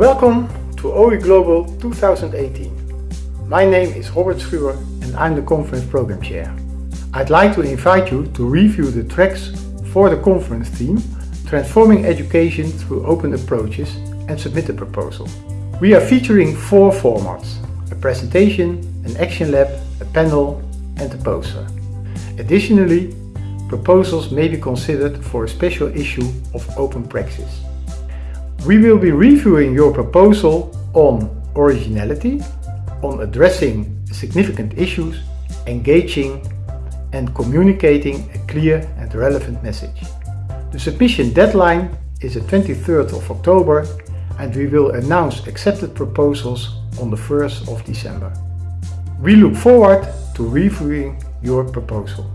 Welcome to OE Global 2018. My name is Robert Schuwer and I'm the conference program chair. I'd like to invite you to review the tracks for the conference theme Transforming Education through Open Approaches and submit a proposal. We are featuring four formats, a presentation, an action lab, a panel and a poster. Additionally, proposals may be considered for a special issue of Open Praxis. We will be reviewing your proposal on originality, on addressing significant issues, engaging and communicating a clear and relevant message. The submission deadline is the 23rd of October and we will announce accepted proposals on the 1st of December. We look forward to reviewing your proposal.